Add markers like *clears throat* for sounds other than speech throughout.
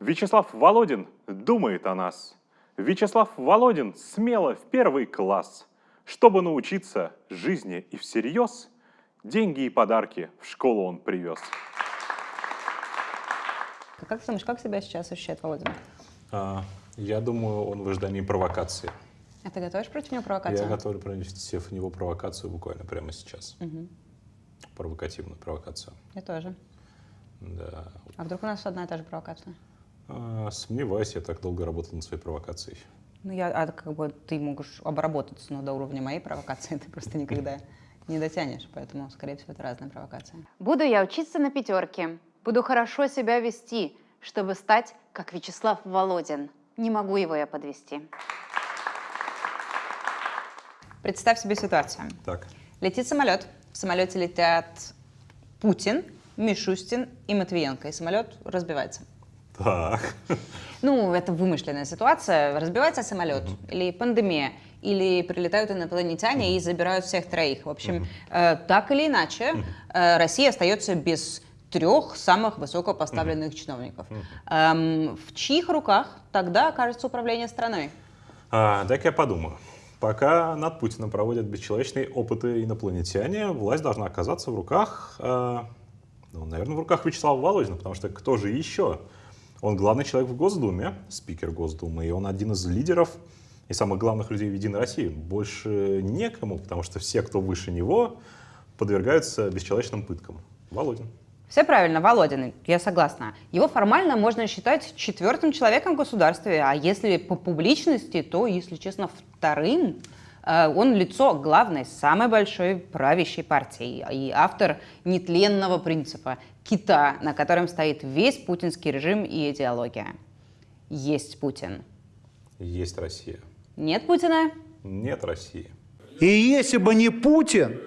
Вячеслав Володин думает о нас. Вячеслав Володин смело в первый класс. Чтобы научиться жизни и всерьез, деньги и подарки в школу он привез. Как ты думаешь, как себя сейчас ощущает Володин? А, я думаю, он в ожидании провокации. А ты готовишь против него провокацию? Я готовлю провести в него провокацию буквально прямо сейчас. Мгм. Провокативную провокацию. Я тоже. Да. А вдруг у нас одна и та же провокация? А, сомневаюсь, я так долго работал над своей провокацией. Ну, я, а как бы ты можешь обработаться, но до уровня моей провокации *laughs* ты просто никогда не дотянешь, поэтому, скорее всего, это разная провокация. Буду я учиться на пятерке, буду хорошо себя вести, чтобы стать как Вячеслав Володин. Не могу его я подвести. Представь себе ситуацию. Так. Летит самолет, в самолете летят Путин, Мишустин и Матвиенко, и самолет разбивается. Так. Ну, это вымышленная ситуация. Разбивается самолет, или пандемия, или прилетают инопланетяне и забирают всех троих. В общем, э, так или иначе, э, Россия остается без трех самых высокопоставленных чиновников. Эм, в чьих руках тогда окажется управление страной? А, дай-ка я подумаю. Пока над Путиным проводят бесчеловечные опыты инопланетяне, власть должна оказаться в руках, э, ну, наверное, в руках Вячеслава Володина, потому что кто же еще? Он главный человек в Госдуме, спикер Госдумы, и он один из лидеров и самых главных людей в Единой России. Больше некому, потому что все, кто выше него, подвергаются бесчеловечным пыткам. Володин. Все правильно, Володин, я согласна. Его формально можно считать четвертым человеком в государстве, а если по публичности, то, если честно, вторым. Э, Он лицо главной, самой большой правящей партии и автор нетленного принципа кита, на котором стоит весь путинский режим и идеология. Есть Путин. Есть Россия. Нет Путина? Нет России. И если бы не Путин,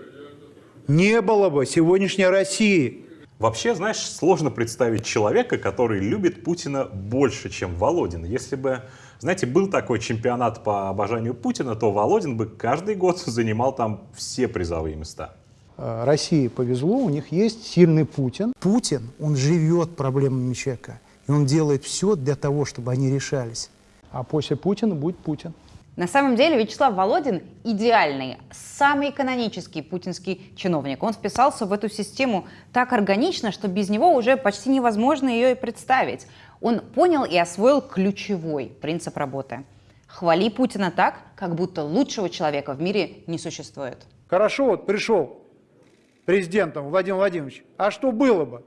не было бы сегодняшней России. Вообще, знаешь, сложно представить человека, который любит Путина больше, чем Володин. Если бы, знаете, был такой чемпионат по обожанию Путина, то Володин бы каждый год *laughs* занимал там все призовые места. Э, России повезло, у них есть сильный Путин. Путин, он живет проблемами человека, и он делает все для того, чтобы они решались. А после Путина будет Путин. На самом деле Вячеслав Володин идеальный, самый канонический путинский чиновник. Он вписался в эту систему так органично, что без него уже почти невозможно ее и представить. Он понял и освоил ключевой принцип работы. Хвали Путина так, как будто лучшего человека в мире не существует. Хорошо, вот пришел президентом Владимир Владимирович. А что было бы,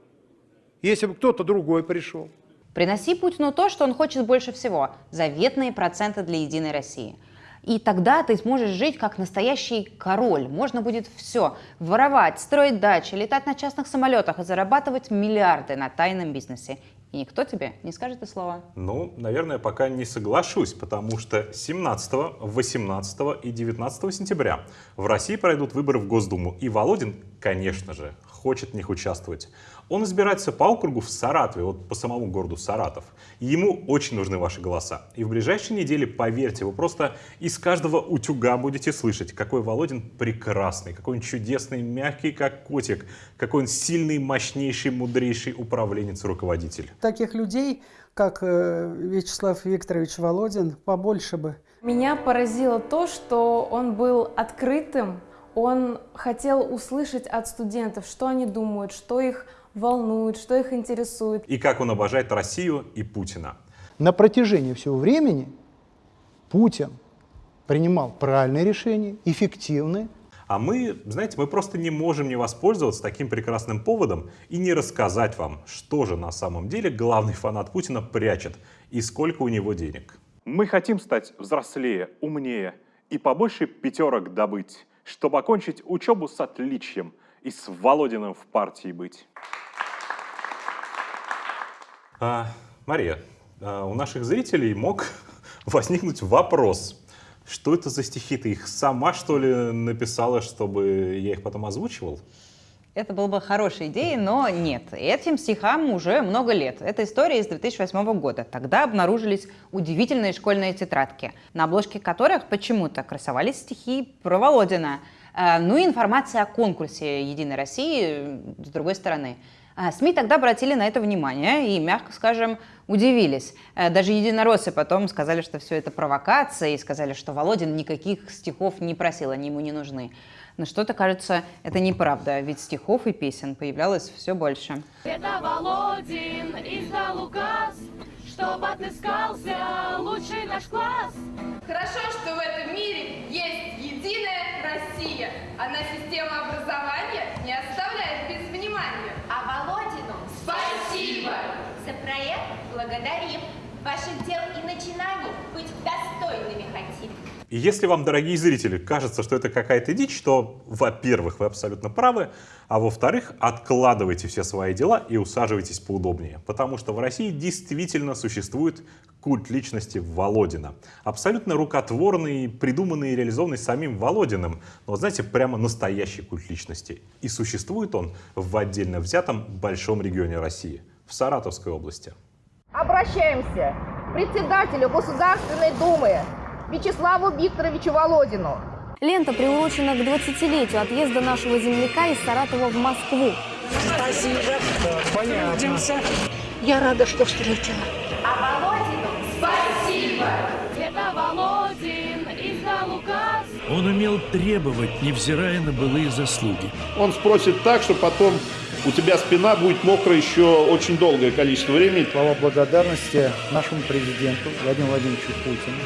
если бы кто-то другой пришел? Приноси Путину то, что он хочет больше всего – заветные проценты для Единой России. И тогда ты сможешь жить как настоящий король. Можно будет все – воровать, строить дачи, летать на частных самолетах и зарабатывать миллиарды на тайном бизнесе. И никто тебе не скажет и слова. Ну, наверное, пока не соглашусь, потому что 17, 18 и 19 сентября в России пройдут выборы в Госдуму. И Володин, конечно же, хочет в них участвовать. Он избирается по округу в Саратове, вот по самому городу Саратов. И ему очень нужны ваши голоса. И в ближайшие недели, поверьте, вы просто из каждого утюга будете слышать, какой Володин прекрасный, какой он чудесный, мягкий, как котик, какой он сильный, мощнейший, мудрейший управленец и руководитель. Таких людей, как э, Вячеслав Викторович Володин, побольше бы. Меня поразило то, что он был открытым, он хотел услышать от студентов, что они думают, что их волнует, что их интересует. И как он обожает Россию и Путина. На протяжении всего времени Путин принимал правильные решения, эффективные, А мы, знаете, мы просто не можем не воспользоваться таким прекрасным поводом и не рассказать вам, что же на самом деле главный фанат Путина прячет и сколько у него денег. Мы хотим стать взрослее, умнее и побольше пятерок добыть, чтобы окончить учебу с отличием и с Володиным в партии быть. А, Мария, а, у наших зрителей мог *laughs* возникнуть вопрос. Что это за стихи? Ты их сама, что ли, написала, чтобы я их потом озвучивал? Это была бы хорошая идея, но нет. Этим стихам уже много лет. Это история из 2008 года. Тогда обнаружились удивительные школьные тетрадки, на обложке которых почему-то красовались стихи про Володина. Э, Ну и информация о конкурсе «Единой России» э, с другой стороны. А СМИ тогда обратили на это внимание и, мягко скажем, удивились. Э, даже единороссы потом сказали, что все это провокация, и сказали, что Володин никаких стихов не просил, они ему не нужны. Но что-то, кажется, это неправда, ведь стихов и песен появлялось все больше. Это Володин издал указ, чтобы отыскался лучший наш класс. Хорошо, что в этом мире есть единая Россия. Она система образования не оставляет без внимания. А Володину спасибо! За проект благодарим. Ваших дел и начинаний быть достойными хотим. И если вам, дорогие зрители, кажется, что это какая-то дичь, то, во-первых, вы абсолютно правы, а во-вторых, откладывайте все свои дела и усаживайтесь поудобнее, потому что в России действительно существует культ личности Володина. Абсолютно рукотворный, придуманный и реализованный самим Володиным, но, знаете, прямо настоящий культ личности. И существует он в отдельно взятом большом регионе России, в Саратовской области. Обращаемся к председателю Государственной Думы Вячеславу Викторовичу Володину. Лента приурочена к 20-летию отъезда нашего земляка из Саратова в Москву. Спасибо. Понятно. Я рада, что встретила. А Володину спасибо. Это Володин издал указ. Он умел требовать, невзирая на былые заслуги. Он спросит так, что потом у тебя спина будет мокрая еще очень долгое количество времени. Слова благодарности нашему президенту Владимиру Владимировичу Путину.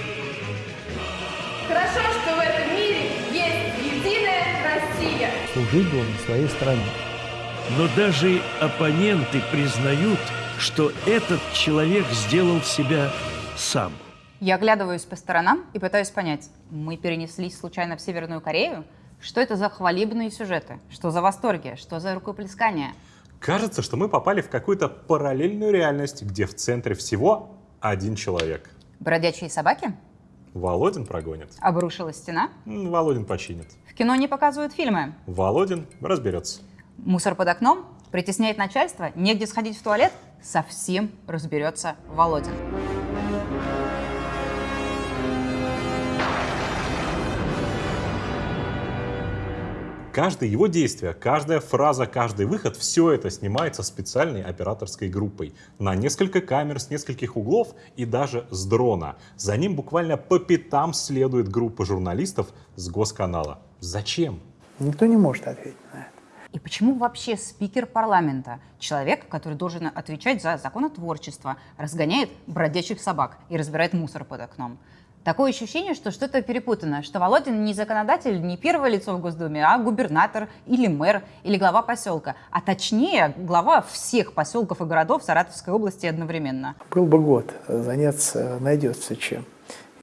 Служить должен своей стране. Но даже оппоненты признают, что этот человек сделал себя сам. Я оглядываюсь по сторонам и пытаюсь понять, мы перенеслись случайно в Северную Корею? Что это за хвалебные сюжеты? Что за восторги? Что за рукоплескания? Кажется, что мы попали в какую-то параллельную реальность, где в центре всего один человек. Бродячие собаки? Володин прогонит. Обрушилась стена? Володин починит. Кино не показывают фильмы? Володин разберется. Мусор под окном? Притесняет начальство? Негде сходить в туалет? Совсем разберется Володин. Каждое его действие, каждая фраза, каждый выход, все это снимается специальной операторской группой на несколько камер с нескольких углов и даже с дрона. За ним буквально по пятам следует группа журналистов с госканала. Зачем? Никто не может ответить на это. И почему вообще спикер парламента, человек, который должен отвечать за законотворчество, разгоняет бродячих собак и разбирает мусор под окном? Такое ощущение, что что-то перепутано, что Володин не законодатель, не первое лицо в Госдуме, а губернатор или мэр или глава поселка, а точнее глава всех поселков и городов Саратовской области одновременно. Был бы год, заняться найдется чем.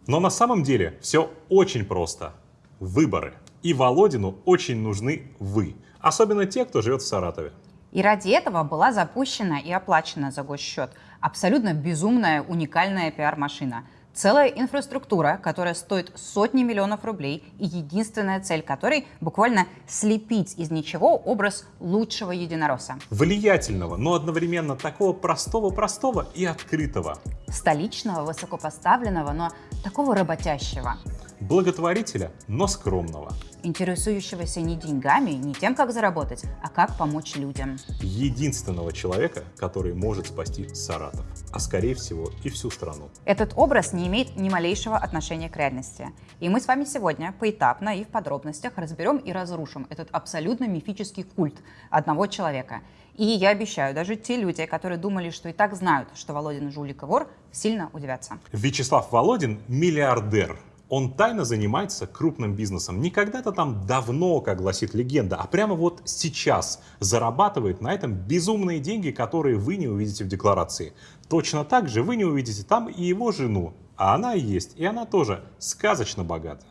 Но на самом деле все очень просто. Выборы. И Володину очень нужны вы. Особенно те, кто живет в Саратове. И ради этого была запущена и оплачена за госсчет абсолютно безумная уникальная пиар-машина – Целая инфраструктура, которая стоит сотни миллионов рублей, и единственная цель которой буквально слепить из ничего образ лучшего единоросса. Влиятельного, но одновременно такого простого-простого и открытого. Столичного, высокопоставленного, но такого работящего. Благотворителя, но скромного. Интересующегося не деньгами, не тем, как заработать, а как помочь людям. Единственного человека, который может спасти Саратов, а скорее всего и всю страну. Этот образ не имеет ни малейшего отношения к реальности. И мы с вами сегодня поэтапно и в подробностях разберем и разрушим этот абсолютно мифический культ одного человека. И я обещаю, даже те люди, которые думали, что и так знают, что Володин жулик и вор, сильно удивятся. Вячеслав Володин – миллиардер. Он тайно занимается крупным бизнесом. Не когда-то там давно, как гласит легенда, а прямо вот сейчас зарабатывает на этом безумные деньги, которые вы не увидите в декларации. Точно так же вы не увидите там и его жену. А она есть, и она тоже сказочно богата.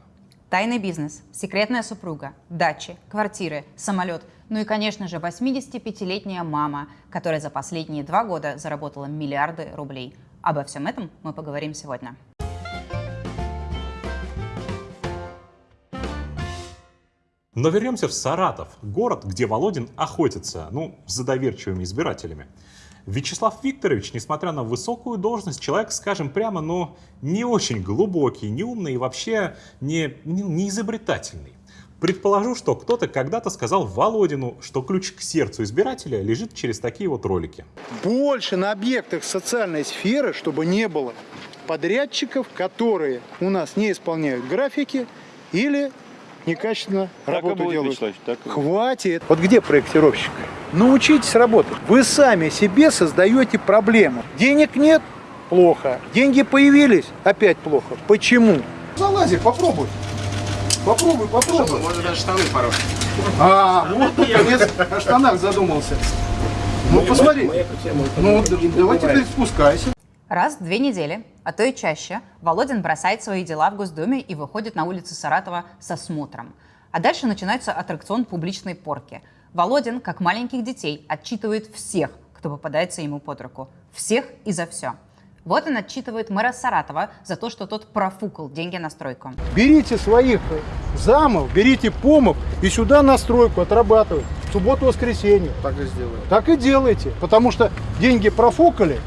Тайный бизнес, секретная супруга, дачи, квартиры, самолет. Ну и, конечно же, 85-летняя мама, которая за последние два года заработала миллиарды рублей. Обо всем этом мы поговорим сегодня. Но вернемся в Саратов, город, где Володин охотится, ну, за доверчивыми избирателями. Вячеслав Викторович, несмотря на высокую должность, человек, скажем прямо, но не очень глубокий, не умный и вообще не, не, не изобретательный. Предположу, что кто-то когда-то сказал Володину, что ключ к сердцу избирателя лежит через такие вот ролики. Больше на объектах социальной сферы, чтобы не было подрядчиков, которые у нас не исполняют графики или некачественно работу делают. Хватит. Вот где проектировщик? Научитесь работать. Вы сами себе создаете проблему. Денег нет – плохо. Деньги появились – опять плохо. Почему? Залази, попробуй. Попробуй, попробуй. Можно даже штаны порой. А, вот наконец о штанах задумался. Ну посмотри. Ну давай теперь спускайся. Раз в две недели, а то и чаще, Володин бросает свои дела в Госдуме и выходит на улицы Саратова со смотром. А дальше начинается аттракцион публичной порки. Володин, как маленьких детей, отчитывает всех, кто попадается ему под руку. Всех и за все. Вот он отчитывает мэра Саратова за то, что тот профукал деньги на стройку. Берите своих замов, берите помов и сюда на стройку отрабатывать. В субботу-воскресенье. Так и сделаем. Так и делайте, потому что деньги профукали,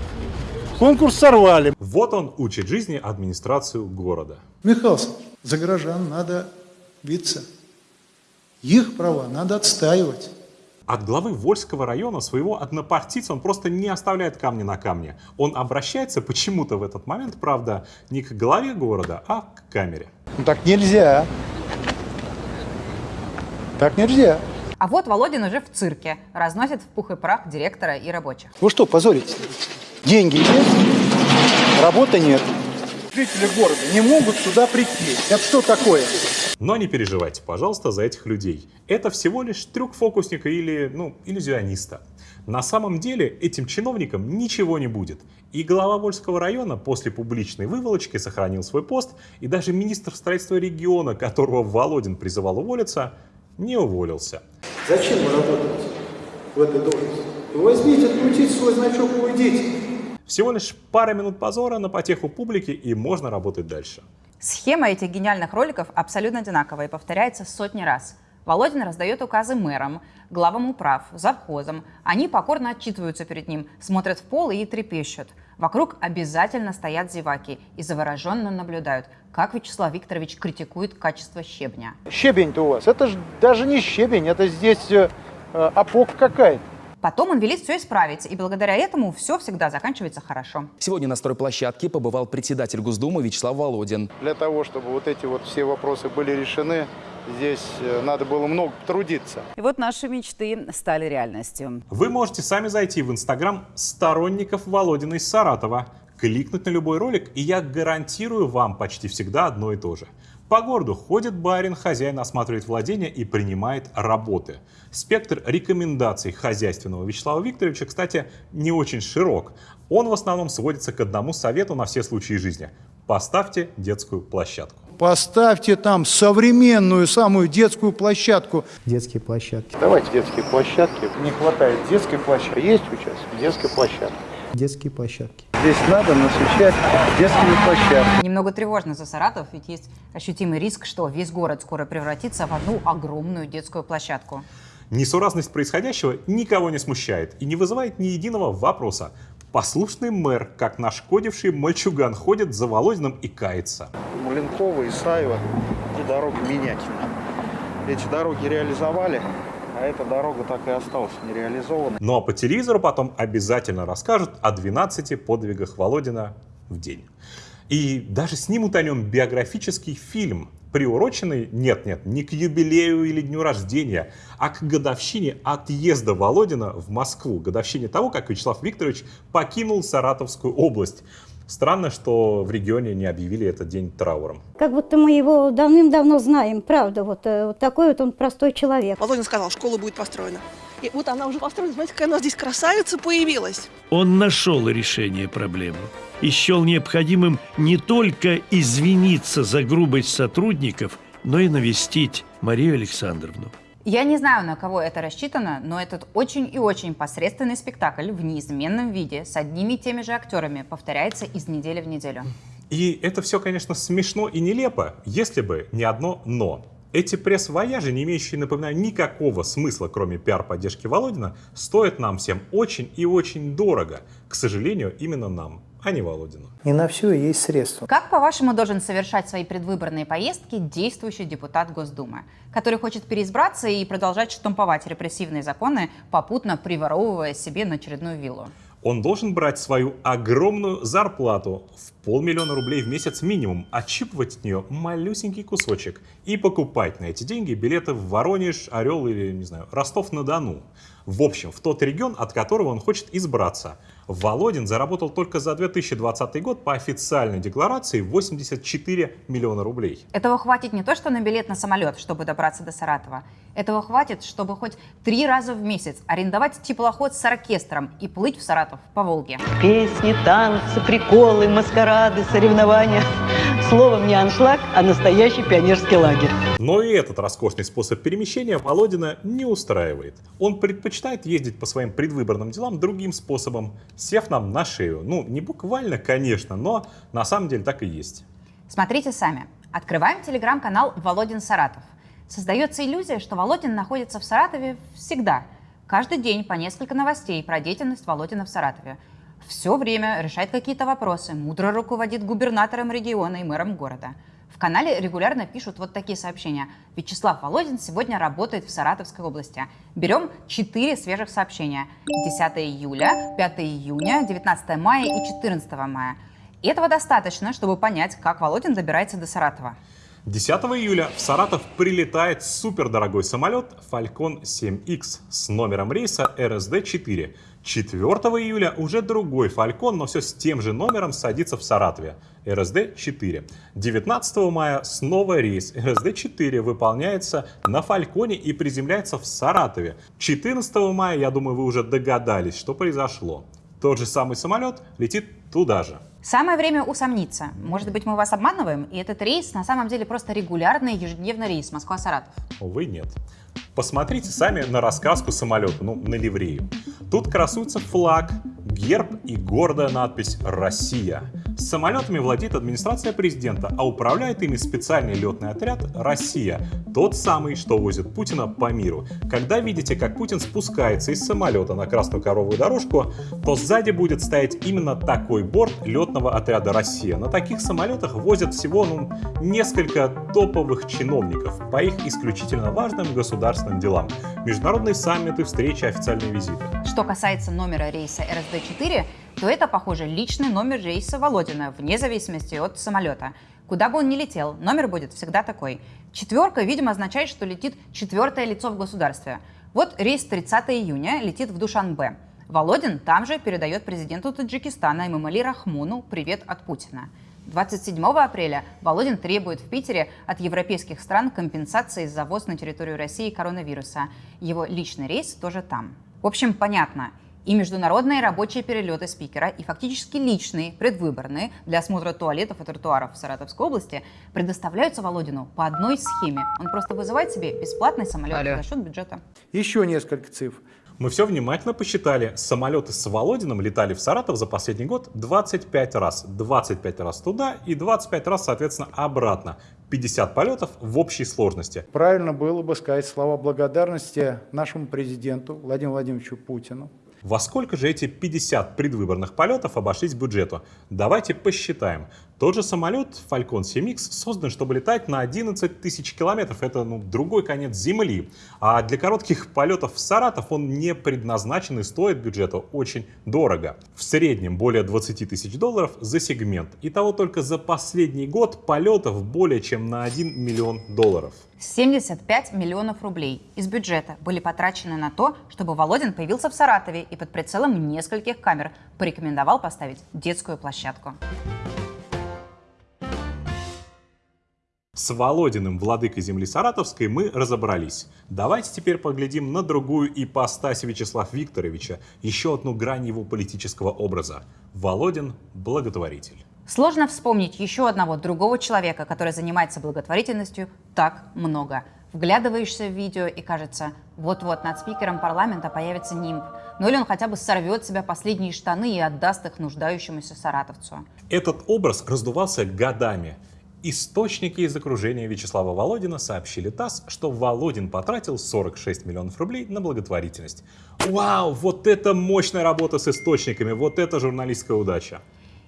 конкурс сорвали. Вот он учит жизни администрацию города. Михаил, за горожан надо биться. Их права надо отстаивать. От главы Вольского района своего однопартийца он просто не оставляет камня на камне. Он обращается почему-то в этот момент, правда, не к главе города, а к камере. Ну так нельзя. Так нельзя. А вот Володин уже в цирке, разносит в пух и прах директора и рабочих. Вы что, позорите? Деньги есть, работы нет. Жители города не могут сюда прийти. Это что такое? Но не переживайте, пожалуйста, за этих людей. Это всего лишь трюк фокусника или, ну, иллюзиониста. На самом деле этим чиновникам ничего не будет. И глава Вольского района после публичной выволочки сохранил свой пост, и даже министр строительства региона, которого Володин призывал уволиться, не уволился. Зачем вы работаете в этой должности? Вы возьмите, открутите свой значок и уйдите. Всего лишь пара минут позора на потеху публики, и можно работать дальше. Схема этих гениальных роликов абсолютно одинаковая и повторяется сотни раз. Володин раздает указы мэрам, главам управ, завхозам. Они покорно отчитываются перед ним, смотрят в пол и трепещут. Вокруг обязательно стоят зеваки и завороженно наблюдают, как Вячеслав Викторович критикует качество щебня. Щебень-то у вас, это же даже не щебень, это здесь э, э, опок какая-то. Потом он велит все исправить, и благодаря этому все всегда заканчивается хорошо. Сегодня на стройплощадке побывал председатель Госдумы Вячеслав Володин. Для того, чтобы вот эти вот все вопросы были решены, здесь э, надо было много трудиться. И вот наши мечты стали реальностью. Вы можете сами зайти в инстаграм сторонников Володина из Саратова, кликнуть на любой ролик, и я гарантирую вам почти всегда одно и то же. По городу ходит барин, хозяин осматривает владения и принимает работы. Спектр рекомендаций хозяйственного Вячеслава Викторовича, кстати, не очень широк. Он в основном сводится к одному совету на все случаи жизни. Поставьте детскую площадку. Поставьте там современную самую детскую площадку. Детские площадки. Давайте детские площадки. Не хватает детской площадки. Есть участок детской площадки. Детские площадки. Здесь надо насыщать детскими площадками. Немного тревожно за Саратов, ведь есть ощутимый риск, что весь город скоро превратится в одну огромную детскую площадку. Несуразность происходящего никого не смущает и не вызывает ни единого вопроса. Послушный мэр, как нашкодивший мальчуган, ходит за Володиным и кается. Маленкова, Исаева и дорогу менять. Эти дороги реализовали, а эта дорога так и осталась нереализованной. Ну а по телевизору потом обязательно расскажут о 12 подвигах Володина в день. И даже снимут о нем биографический фильм, приуроченный, нет-нет, не к юбилею или дню рождения, а к годовщине отъезда Володина в Москву, годовщине того, как Вячеслав Викторович покинул Саратовскую область. Странно, что в регионе не объявили этот день трауром. Как будто мы его давным-давно знаем, правда, вот, э, вот такой вот он простой человек. Володин сказал, школа будет построена. И вот она уже построена, смотрите, какая у нас здесь красавица появилась. Он нашел решение проблемы и счел необходимым не только извиниться за грубость сотрудников, но и навестить Марию Александровну. Я не знаю, на кого это рассчитано, но этот очень и очень посредственный спектакль в неизменном виде с одними и теми же актерами повторяется из недели в неделю. И это все, конечно, смешно и нелепо, если бы не одно «но». Эти пресс-вояжи, не имеющие, напоминаю, никакого смысла, кроме пиар-поддержки Володина, стоят нам всем очень и очень дорого. К сожалению, именно нам. А не Володину. Не на все есть средства. Как, по-вашему, должен совершать свои предвыборные поездки действующий депутат Госдумы, который хочет переизбраться и продолжать штамповать репрессивные законы, попутно приворовывая себе на очередную виллу? Он должен брать свою огромную зарплату в полмиллиона рублей в месяц минимум, отщипывать от нее малюсенький кусочек и покупать на эти деньги билеты в Воронеж, Орел или, не знаю, Ростов-на-Дону. В общем, в тот регион, от которого он хочет избраться. Володин заработал только за 2020 год по официальной декларации 84 миллиона рублей. Этого хватит не то, что на билет на самолет, чтобы добраться до Саратова. Этого хватит, чтобы хоть три раза в месяц арендовать теплоход с оркестром и плыть в Саратов по Волге. Песни, танцы, приколы, маскарады, соревнования. Словом, не аншлаг, а настоящий пионерский лагерь. Но и этот роскошный способ перемещения Володина не устраивает. Он предпочитает ездить по своим предвыборным делам другим способом, сев нам на шею. Ну, не буквально, конечно, но на самом деле так и есть. Смотрите сами. Открываем телеграм-канал «Володин Саратов». Создается иллюзия, что Володин находится в Саратове всегда. Каждый день по несколько новостей про деятельность Володина в Саратове. Все время решает какие-то вопросы, мудро руководит губернатором региона и мэром города. В канале регулярно пишут вот такие сообщения. Вячеслав Володин сегодня работает в Саратовской области. Берем 4 свежих сообщения. 10 июля, 5 июня, 19 мая и 14 мая. Этого достаточно, чтобы понять, как Володин добирается до Саратова. 10 июля в Саратов прилетает супердорогой самолет Falcon 7X с номером рейса RSD-4. 4 июля уже другой Falcon, но все с тем же номером садится в Саратове. RSD-4. 19 мая снова рейс RSD-4 выполняется на Фальконе и приземляется в Саратове. 14 мая, я думаю, вы уже догадались, что произошло. Тот же самый самолет летит туда же. Самое время усомниться. Может быть, мы вас обманываем, и этот рейс на самом деле просто регулярный ежедневный рейс Москва-Саратов. Увы, нет. Посмотрите сами на раскраску самолета, ну, на ливрею. Тут красуется флаг, герб и гордая надпись «Россия». Самолетами владеет администрация президента, а управляет ими специальный летный отряд «Россия», тот самый, что возит Путина по миру. Когда видите, как Путин спускается из самолета на красную коровую дорожку, то сзади будет стоять именно такой борт летного отряда «Россия». На таких самолетах возят всего ну, несколько топовых чиновников по их исключительно важным государственным делам. Международные саммиты, встречи, официальные визиты. Что касается номера рейса РСД-4, то это, похоже, личный номер рейса Володина, вне зависимости от самолета. Куда бы он ни летел, номер будет всегда такой. Четверка, видимо, означает, что летит четвертое лицо в государстве. Вот рейс 30 июня летит в Душанбе. Володин там же передает президенту Таджикистана Имамали Рахмуну привет от Путина. 27 апреля Володин требует в Питере от европейских стран компенсации за ввоз на территорию России коронавируса. Его личный рейс тоже там. В общем, понятно. И международные рабочие перелеты спикера, и фактически личные, предвыборные, для осмотра туалетов и тротуаров в Саратовской области предоставляются Володину по одной схеме. Он просто вызывает себе бесплатный самолет Алло. за счет бюджета. Еще несколько цифр. Мы все внимательно посчитали. Самолеты с Володиным летали в Саратов за последний год 25 раз. 25 раз туда и 25 раз, соответственно, обратно. 50 полетов в общей сложности. Правильно было бы сказать слова благодарности нашему президенту Владимиру Владимировичу Путину. Во сколько же эти 50 предвыборных полетов обошлись бюджету? Давайте посчитаем. Тот же самолет Falcon 7X создан, чтобы летать на 11 тысяч километров. Это ну, другой конец Земли. А для коротких полетов в Саратов он не предназначен и стоит бюджету очень дорого. В среднем более 20 тысяч долларов за сегмент. Итого только за последний год полетов более чем на 1 миллион долларов. 75 миллионов рублей из бюджета были потрачены на то, чтобы Володин появился в Саратове и под прицелом нескольких камер порекомендовал поставить детскую площадку. С Володиным, владыкой земли Саратовской, мы разобрались. Давайте теперь поглядим на другую ипостась Вячеслава Викторовича, еще одну грань его политического образа. Володин – благотворитель. Сложно вспомнить еще одного другого человека, который занимается благотворительностью так много. Вглядываешься в видео и кажется, вот-вот над спикером парламента появится нимб. Ну или он хотя бы сорвет себя последние штаны и отдаст их нуждающемуся саратовцу. Этот образ раздувался годами. Источники из окружения Вячеслава Володина сообщили ТАСС, что Володин потратил 46 миллионов рублей на благотворительность. Вау, вот это мощная работа с источниками, вот это журналистская удача.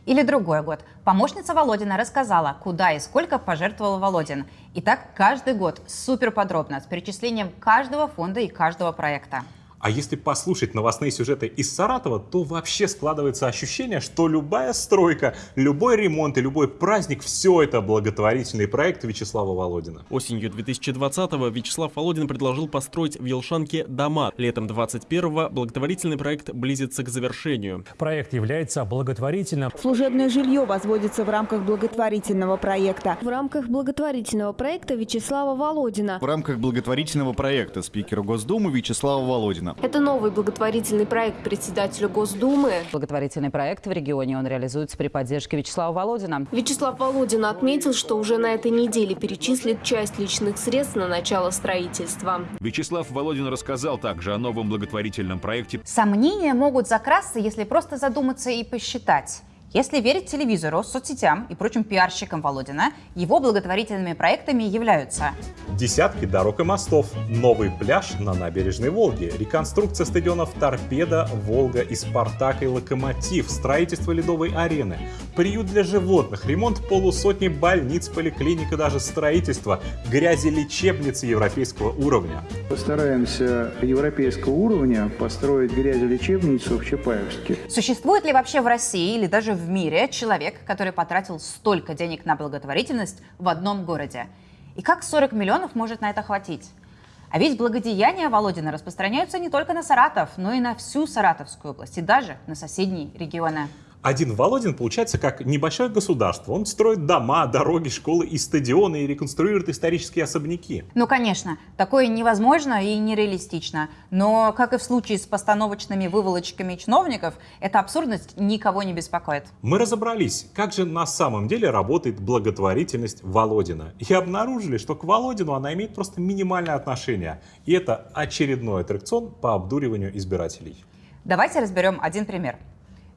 Или другой год. Помощница Володина рассказала, куда и сколько пожертвовал Володин. И так каждый год супер подробно, с перечислением каждого фонда и каждого проекта. А если послушать новостные сюжеты из Саратова, то вообще складывается ощущение, что любая стройка, любой ремонт и любой праздник – все это благотворительный проект Вячеслава Володина. Осенью 2020-го Вячеслав Володин предложил построить в Елшанке дома. Летом 21-го благотворительный проект близится к завершению. Проект является благотворительным. Служебное жилье возводится в рамках благотворительного проекта. В рамках благотворительного проекта Вячеслава Володина. В рамках благотворительного проекта спикера Госдумы Вячеслава Володина. Это новый благотворительный проект председателя Госдумы. Благотворительный проект в регионе он реализуется при поддержке Вячеслава Володина. Вячеслав Володин отметил, что уже на этой неделе перечислит часть личных средств на начало строительства. Вячеслав Володин рассказал также о новом благотворительном проекте. Сомнения могут закрасться, если просто задуматься и посчитать. Если верить телевизору, соцсетям и прочим пиарщикам Володина, его благотворительными проектами являются Десятки дорог и мостов, новый пляж на набережной Волги, реконструкция стадионов «Торпеда», «Волга» и «Спартак» и «Локомотив», строительство ледовой арены, приют для животных, ремонт полусотни больниц, поликлиник и даже строительство грязелечебницы европейского уровня. Постараемся европейского уровня построить грязелечебницу в Чапаевске. Существует ли вообще в России или даже в мире человек, который потратил столько денег на благотворительность в одном городе? И как 40 миллионов может на это хватить? А ведь благодеяния Володина распространяются не только на Саратов, но и на всю Саратовскую область, и даже на соседние регионы. Один Володин получается как небольшое государство. Он строит дома, дороги, школы и стадионы и реконструирует исторические особняки. Ну, конечно, такое невозможно и нереалистично. Но, как и в случае с постановочными выволочками чиновников, эта абсурдность никого не беспокоит. Мы разобрались, как же на самом деле работает благотворительность Володина. И обнаружили, что к Володину она имеет просто минимальное отношение. И это очередной аттракцион по обдуриванию избирателей. Давайте разберем один пример.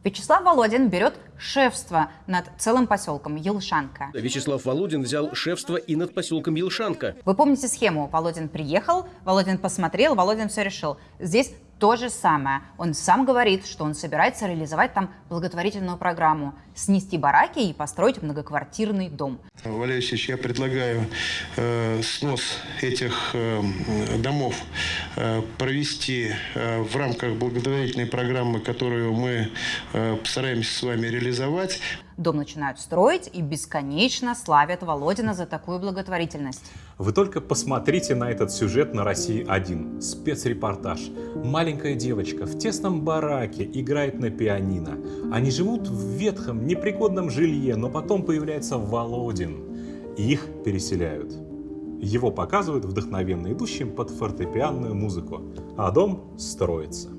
Вячеслав Володин берет шефство над целым поселком Елшанка. Вячеслав Володин взял шефство и над поселком Елшанка. Вы помните схему? Володин приехал, Володин посмотрел, Володин все решил. Здесь то же самое. Он сам говорит, что он собирается реализовать там благотворительную программу, снести бараки и построить многоквартирный дом. Валерий Алексеевич, я предлагаю э, снос этих э, домов э, провести э, в рамках благотворительной программы, которую мы э, постараемся с вами реализовать. Дом начинают строить и бесконечно славят Володина за такую благотворительность. Вы только посмотрите на этот сюжет на России-1. Спецрепортаж. Маленькая девочка в тесном бараке играет на пианино. Они живут в ветхом, непригодном жилье, но потом появляется Володин. И их переселяют. Его показывают вдохновенно идущим под фортепианную музыку, а дом строится.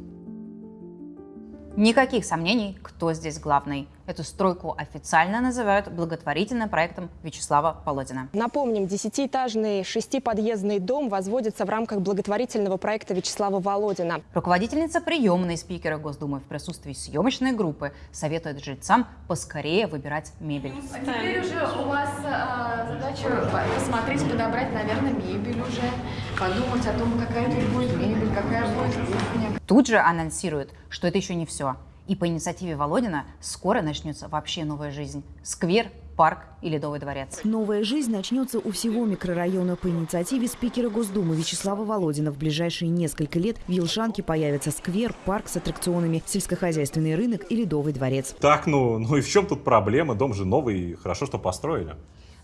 Никаких сомнений, кто здесь главный. Эту стройку официально называют благотворительным проектом Вячеслава Володина. Напомним, десятиэтажный шестиподъездный дом возводится в рамках благотворительного проекта Вячеслава Володина. Руководительница приемной спикера Госдумы в присутствии съемочной группы советует жильцам поскорее выбирать мебель. А теперь уже у вас а, задача посмотреть, подобрать, наверное, мебель уже, подумать о том, какая тут будет мебель, какая будет кухня. Тут же анонсируют, что это еще не все. И по инициативе Володина скоро начнется вообще новая жизнь. Сквер, парк и Ледовый дворец. Новая жизнь начнется у всего микрорайона по инициативе спикера Госдумы Вячеслава Володина. В ближайшие несколько лет в Елшанке появится сквер, парк с аттракционами, сельскохозяйственный рынок и Ледовый дворец. Так, ну, ну и в чем тут проблема? Дом же новый, хорошо, что построили.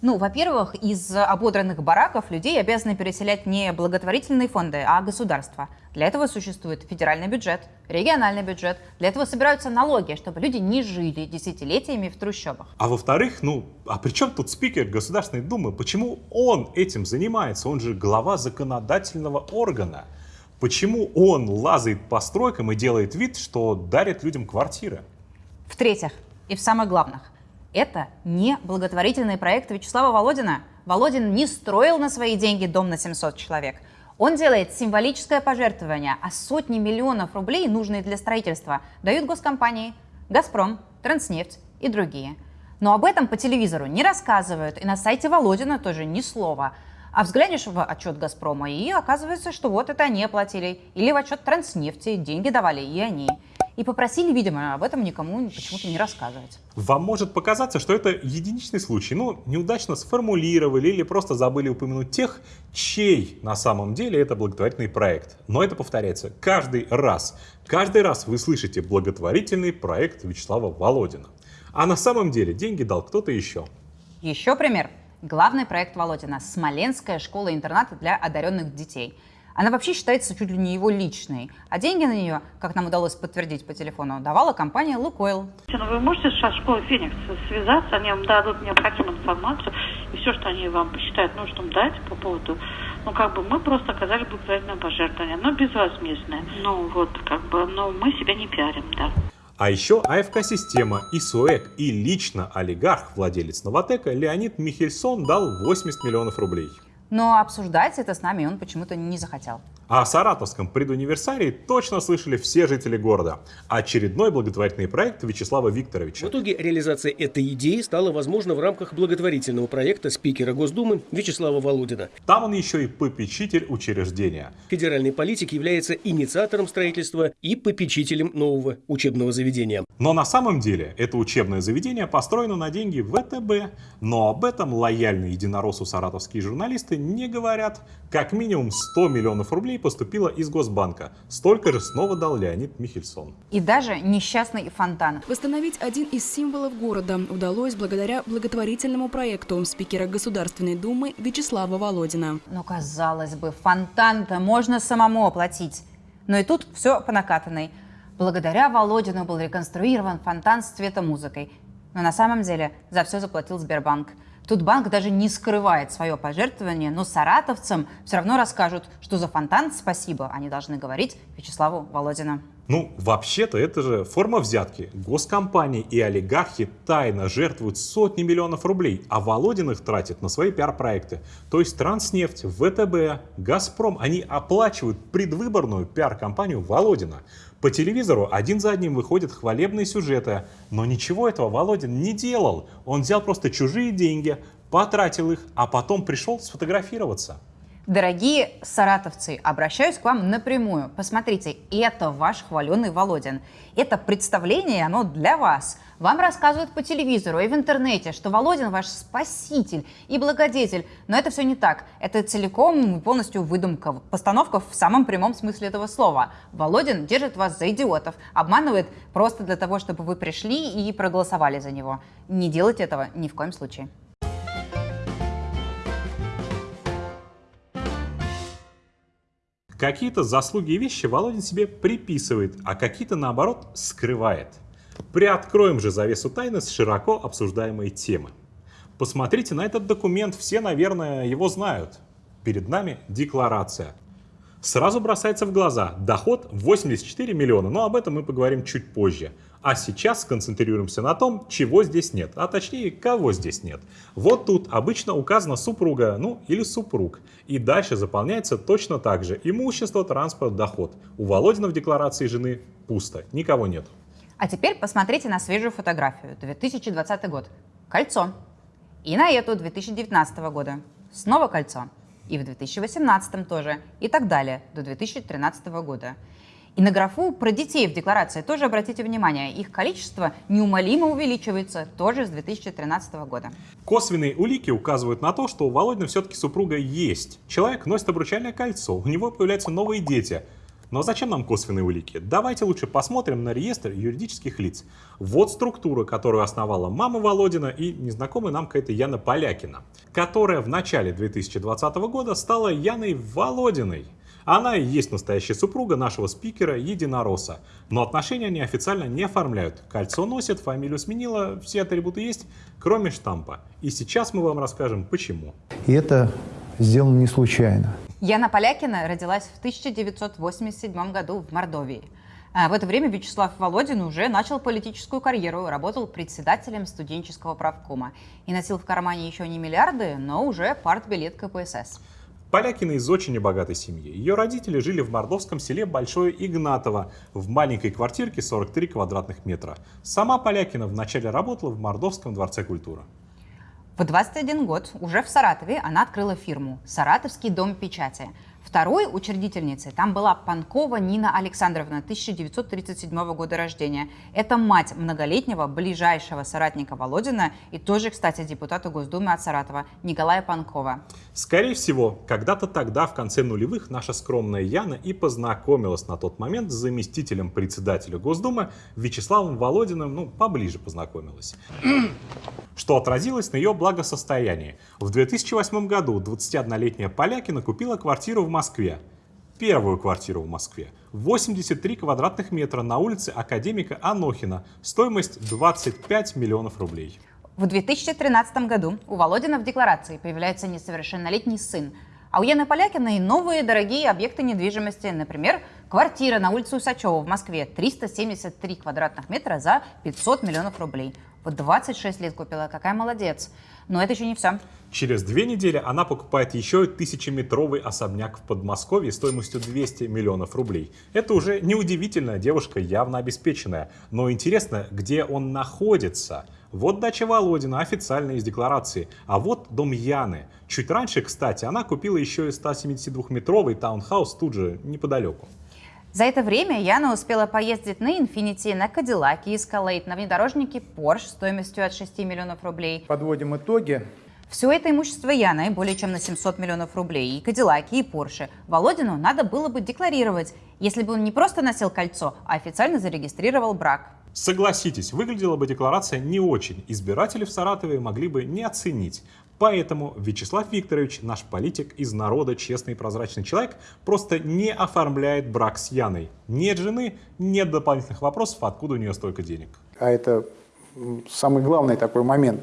Ну, во-первых, из ободранных бараков людей обязаны переселять не благотворительные фонды, а государство. Для этого существует федеральный бюджет, региональный бюджет. Для этого собираются налоги, чтобы люди не жили десятилетиями в трущобах. А во-вторых, ну, а при чем тут спикер Государственной Думы? Почему он этим занимается? Он же глава законодательного органа. Почему он лазает по стройкам и делает вид, что дарит людям квартиры? В-третьих, и в самых главных, это не благотворительный проект Вячеслава Володина. Володин не строил на свои деньги дом на 700 человек. Он делает символическое пожертвование, а сотни миллионов рублей, нужные для строительства, дают госкомпании «Газпром», «Транснефть» и другие. Но об этом по телевизору не рассказывают, и на сайте Володина тоже ни слова. А взглянешь в отчет «Газпрома», и оказывается, что вот это они оплатили. Или в отчет «Транснефти» деньги давали и они. И попросили, видимо, об этом никому почему-то не рассказывать. Вам может показаться, что это единичный случай, ну, неудачно сформулировали или просто забыли упомянуть тех, чей на самом деле это благотворительный проект. Но это повторяется каждый раз. Каждый раз вы слышите благотворительный проект Вячеслава Володина. А на самом деле деньги дал кто-то еще. Еще пример. Главный проект Володина – Смоленская школа-интернат для одаренных детей. Она вообще считается чуть ли не его личной, а деньги на нее, как нам удалось подтвердить по телефону, давала компания «Лукойл». Ну, вы можете со школой «Феникс» связаться, они вам дадут необходимую информацию, и все, что они вам посчитают нужным дать по поводу ну, как бы мы просто оказали благотворительное пожертвование, но безвозмездное. Ну, вот, как бы, но мы себя не пиарим, да. А еще АФК-система, ИСОЭК и лично олигарх, владелец Новотека Леонид Михельсон дал 80 миллионов рублей. Но обсуждать это с нами он почему-то не захотел. О саратовском предуниверсарии точно слышали все жители города. Очередной благотворительный проект Вячеслава Викторовича. В итоге реализация этой идеи стала возможна в рамках благотворительного проекта спикера Госдумы Вячеслава Володина. Там он еще и попечитель учреждения. Федеральный политик является инициатором строительства и попечителем нового учебного заведения. Но на самом деле это учебное заведение построено на деньги ВТБ. Но об этом лояльные единороссу саратовские журналисты не говорят. Как минимум 100 миллионов рублей поступило из Госбанка. Столько же снова дал Леонид Михельсон. И даже несчастный фонтан. Восстановить один из символов города удалось благодаря благотворительному проекту спикера Государственной Думы Вячеслава Володина. Ну, казалось бы, фонтан-то можно самому оплатить. Но и тут все по накатанной. Благодаря Володину был реконструирован фонтан с цветомузыкой. Но на самом деле за все заплатил Сбербанк. Тут банк даже не скрывает свое пожертвование, но саратовцам все равно расскажут, что за фонтан спасибо они должны говорить Вячеславу Володину. Ну, вообще-то это же форма взятки. Госкомпании и олигархи тайно жертвуют сотни миллионов рублей, а Володин их тратит на свои пиар-проекты. То есть Транснефть, ВТБ, Газпром, они оплачивают предвыборную пиар-компанию Володина. По телевизору один за одним выходят хвалебные сюжеты, но ничего этого Володин не делал. Он взял просто чужие деньги, потратил их, а потом пришел сфотографироваться. Дорогие саратовцы, обращаюсь к вам напрямую. Посмотрите, это ваш хваленый Володин. Это представление, оно для вас. Вам рассказывают по телевизору и в интернете, что Володин ваш спаситель и благодетель. Но это все не так. Это целиком и полностью выдумка. Постановка в самом прямом смысле этого слова. Володин держит вас за идиотов, обманывает просто для того, чтобы вы пришли и проголосовали за него. Не делайте этого ни в коем случае. Какие-то заслуги и вещи Володин себе приписывает, а какие-то, наоборот, скрывает. Приоткроем же завесу тайны с широко обсуждаемой темы. Посмотрите на этот документ, все, наверное, его знают. Перед нами декларация. Сразу бросается в глаза доход 84 миллиона, но об этом мы поговорим чуть позже. А сейчас сконцентрируемся на том, чего здесь нет, а точнее, кого здесь нет. Вот тут обычно указана супруга, ну или супруг. И дальше заполняется точно так же. Имущество, транспорт, доход. У Володина в декларации жены пусто, никого нет. А теперь посмотрите на свежую фотографию. 2020 год. Кольцо. И на эту 2019 года. Снова кольцо. И в 2018 тоже. И так далее. До 2013 года. И на графу про детей в декларации тоже обратите внимание, их количество неумолимо увеличивается тоже с 2013 года. Косвенные улики указывают на то, что у Володина все-таки супруга есть. Человек носит обручальное кольцо, у него появляются новые дети. Но зачем нам косвенные улики? Давайте лучше посмотрим на реестр юридических лиц. Вот структура, которую основала мама Володина и незнакомая нам какая-то Яна Полякина, которая в начале 2020 года стала Яной Володиной. Она и есть настоящая супруга нашего спикера Единоросса. Но отношения они официально не оформляют. Кольцо носит, фамилию сменила, все атрибуты есть, кроме штампа. И сейчас мы вам расскажем, почему. И это сделано не случайно. Яна Полякина родилась в 1987 году в Мордовии. А в это время Вячеслав Володин уже начал политическую карьеру, работал председателем студенческого правкома и носил в кармане еще не миллиарды, но уже партбилет КПСС. Полякина из очень небогатой семьи. Ее родители жили в мордовском селе Большое Игнатово в маленькой квартирке 43 квадратных метра. Сама Полякина вначале работала в Мордовском дворце культуры. В 21 год уже в Саратове она открыла фирму «Саратовский дом печати». Второй учредительницей там была Панкова Нина Александровна, 1937 года рождения. Это мать многолетнего ближайшего соратника Володина и тоже, кстати, депутата Госдумы от Саратова Николая Панкова. Скорее всего, когда-то тогда, в конце нулевых, наша скромная Яна и познакомилась на тот момент с заместителем председателя Госдумы Вячеславом Володиным, ну, поближе познакомилась *clears throat* что отразилось на ее благосостоянии. В 2008 году 21-летняя Полякина купила квартиру в Москве. Первую квартиру в Москве. 83 квадратных метра на улице Академика Анохина. Стоимость 25 миллионов рублей. В 2013 году у Володина в декларации появляется несовершеннолетний сын. А у Яны Полякиной новые дорогие объекты недвижимости, например, квартира на улице Усачева в Москве 373 квадратных метра за 500 миллионов рублей. Вот 26 лет купила, какая молодец. Но это еще не все. Через две недели она покупает еще тысячеметровый особняк в Подмосковье стоимостью 200 миллионов рублей. Это уже неудивительная девушка, явно обеспеченная. Но интересно, где он находится? Вот дача Володина, официально из декларации. А вот дом Яны. Чуть раньше, кстати, она купила еще и 172-метровый таунхаус тут же, неподалеку. За это время Яна успела поездить на Infiniti, на Cadillac, Escalade, на внедорожнике Porsche стоимостью от 6 миллионов рублей. Подводим итоги. Все это имущество Яны более чем на 700 миллионов рублей. И Кадиллаки, и Порше. Володину надо было бы декларировать, если бы он не просто носил кольцо, а официально зарегистрировал брак. Согласитесь, выглядела бы декларация не очень. Избиратели в Саратове могли бы не оценить. Поэтому Вячеслав Викторович, наш политик из народа, честный и прозрачный человек, просто не оформляет брак с Яной. Нет жены, нет дополнительных вопросов, откуда у нее столько денег. А это самый главный такой момент.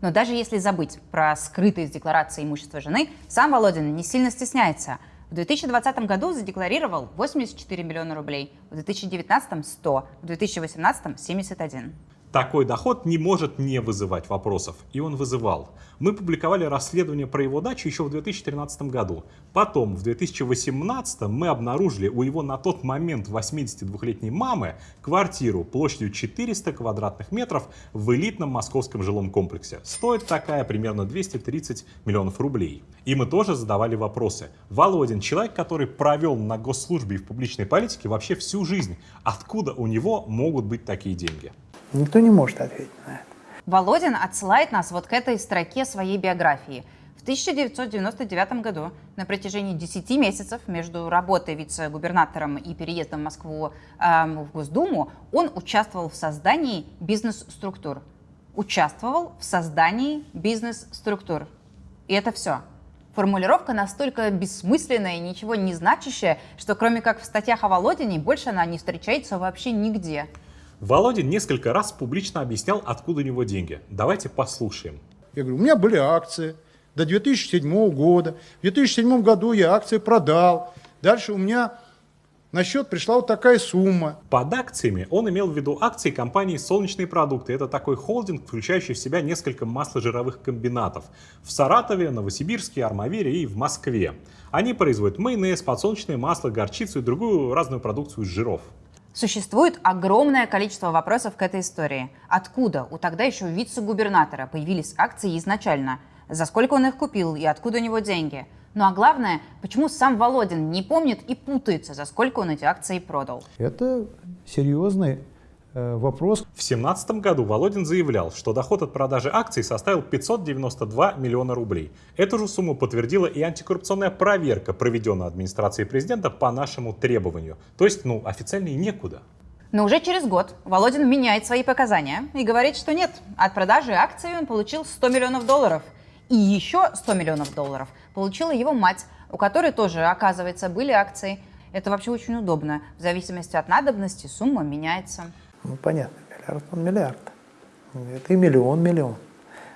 Но даже если забыть про скрытые из декларации имущество жены, сам Володин не сильно стесняется. В 2020 году задекларировал 84 миллиона рублей, в 2019 – 100, в 2018 – 71. Такой доход не может не вызывать вопросов, и он вызывал. Мы публиковали расследование про его дачу еще в 2013 году. Потом, в 2018 мы обнаружили у его на тот момент 82-летней мамы квартиру площадью 400 квадратных метров в элитном московском жилом комплексе. Стоит такая примерно 230 миллионов рублей. И мы тоже задавали вопросы. Володин, человек, который провел на госслужбе и в публичной политике вообще всю жизнь, откуда у него могут быть такие деньги? Никто не может ответить на это. Володин отсылает нас вот к этой строке своей биографии. В 1999 году на протяжении 10 месяцев между работой вице-губернатором и переездом в Москву э, в Госдуму он участвовал в создании бизнес-структур. Участвовал в создании бизнес-структур. И это все. Формулировка настолько бессмысленная и ничего не значащая, что кроме как в статьях о Володине больше она не встречается вообще нигде. Володин несколько раз публично объяснял, откуда у него деньги. Давайте послушаем. Я говорю, у меня были акции до 2007 года. В 2007 году я акции продал. Дальше у меня на счет пришла вот такая сумма. Под акциями он имел в виду акции компании «Солнечные продукты». Это такой холдинг, включающий в себя несколько масложировых комбинатов. В Саратове, Новосибирске, Армавире и в Москве. Они производят майонез, подсолнечное масло, горчицу и другую разную продукцию из жиров. Существует огромное количество вопросов к этой истории. Откуда у тогда еще вице-губернатора появились акции изначально? За сколько он их купил и откуда у него деньги? Ну а главное, почему сам Володин не помнит и путается, за сколько он эти акции продал? Это серьезный вопрос. В 2017 году Володин заявлял, что доход от продажи акций составил 592 миллиона рублей. Эту же сумму подтвердила и антикоррупционная проверка, проведенная администрацией президента по нашему требованию. То есть, ну, официально и некуда. Но уже через год Володин меняет свои показания и говорит, что нет, от продажи акций он получил 100 миллионов долларов. И еще 100 миллионов долларов получила его мать, у которой тоже, оказывается, были акции. Это вообще очень удобно. В зависимости от надобности сумма меняется. Ну, понятно, миллиард он миллиард. Это и миллион миллион.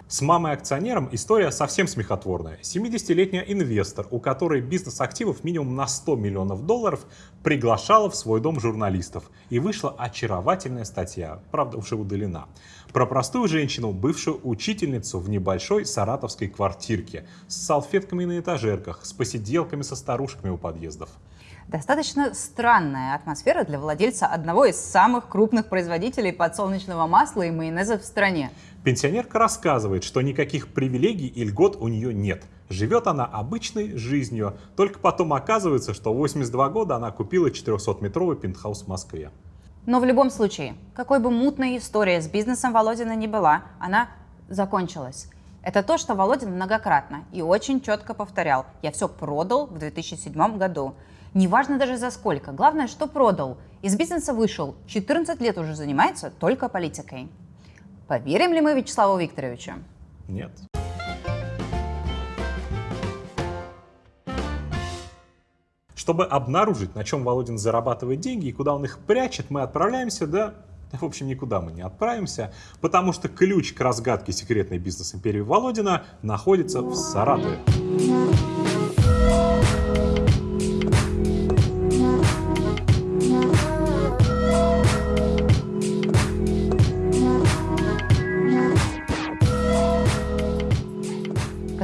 С мамой-акционером история совсем смехотворная. 70-летняя инвестор, у которой бизнес активов минимум на 100 миллионов долларов, приглашала в свой дом журналистов. И вышла очаровательная статья, правда уже удалена, про простую женщину, бывшую учительницу в небольшой саратовской квартирке, с салфетками на этажерках, с посиделками со старушками у подъездов. Достаточно странная атмосфера для владельца одного из самых крупных производителей подсолнечного масла и майонеза в стране. Пенсионерка рассказывает, что никаких привилегий и льгот у нее нет. Живет она обычной жизнью, только потом оказывается, что в 82 года она купила 400-метровый пентхаус в Москве. Но в любом случае, какой бы мутной история с бизнесом Володина не была, она закончилась. Это то, что Володин многократно и очень четко повторял. Я все продал в 2007 году. Неважно даже за сколько. Главное, что продал. Из бизнеса вышел. 14 лет уже занимается только политикой. Поверим ли мы Вячеславу Викторовичу? Нет. Чтобы обнаружить, на чем Володин зарабатывает деньги и куда он их прячет, мы отправляемся, да, в общем, никуда мы не отправимся, потому что ключ к разгадке секретной бизнес-империи Володина находится в Саратове.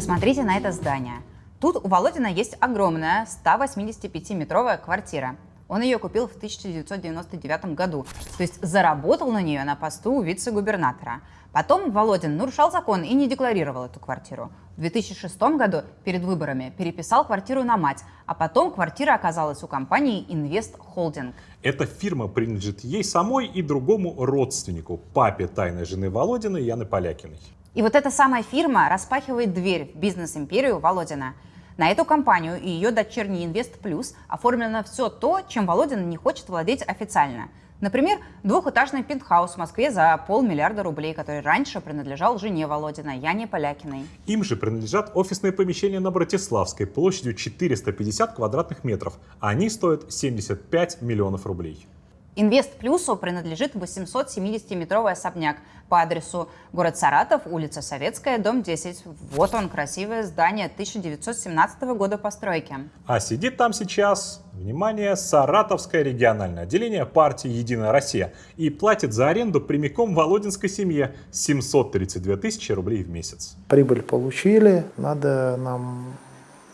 Посмотрите на это здание. Тут у Володина есть огромная 185-метровая квартира. Он ее купил в 1999 году, то есть заработал на нее на посту вице-губернатора. Потом Володин нарушал закон и не декларировал эту квартиру. В 2006 году перед выборами переписал квартиру на мать, а потом квартира оказалась у компании Invest Holding. Эта фирма принадлежит ей самой и другому родственнику, папе тайной жены Володина Яны Полякиной. И вот эта самая фирма распахивает дверь в бизнес-империю Володина. На эту компанию и ее дочерний Инвест Плюс оформлено все то, чем Володин не хочет владеть официально. Например, двухэтажный пентхаус в Москве за полмиллиарда рублей, который раньше принадлежал жене Володина, Яне Полякиной. Им же принадлежат офисные помещения на Братиславской площадью 450 квадратных метров. Они стоят 75 миллионов рублей. Инвест Плюсу принадлежит 870-метровый особняк по адресу город Саратов, улица Советская, дом 10. Вот он, красивое здание 1917 года постройки. А сидит там сейчас, внимание, Саратовское региональное отделение партии «Единая Россия» и платит за аренду прямиком Володинской семье 732 тысячи рублей в месяц. Прибыль получили, надо нам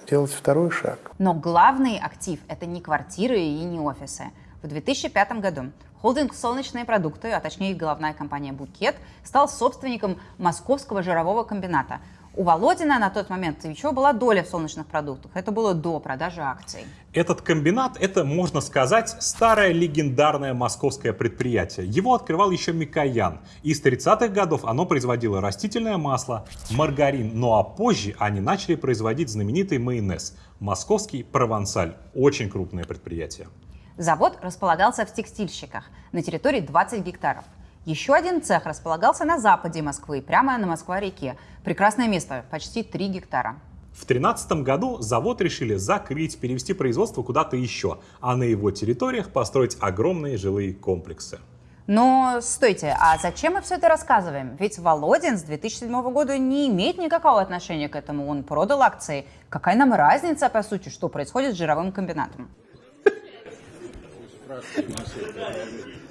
делать второй шаг. Но главный актив – это не квартиры и не офисы. В 2005 году холдинг «Солнечные продукты», а точнее головная компания «Букет», стал собственником московского жирового комбината. У Володина на тот момент еще была доля в солнечных продуктах. Это было до продажи акций. Этот комбинат – это, можно сказать, старое легендарное московское предприятие. Его открывал еще Микоян. И с 30-х годов оно производило растительное масло, маргарин. Ну а позже они начали производить знаменитый майонез. Московский провансаль. Очень крупное предприятие. Завод располагался в текстильщиках на территории 20 гектаров. Еще один цех располагался на западе Москвы, прямо на Москва-реке. Прекрасное место, почти 3 гектара. В 2013 году завод решили закрыть, перевести производство куда-то еще, а на его территориях построить огромные жилые комплексы. Но стойте, а зачем мы все это рассказываем? Ведь Володин с 2007 года не имеет никакого отношения к этому. Он продал акции. Какая нам разница, по сути, что происходит с жировым комбинатом? Здравствуйте, Маша.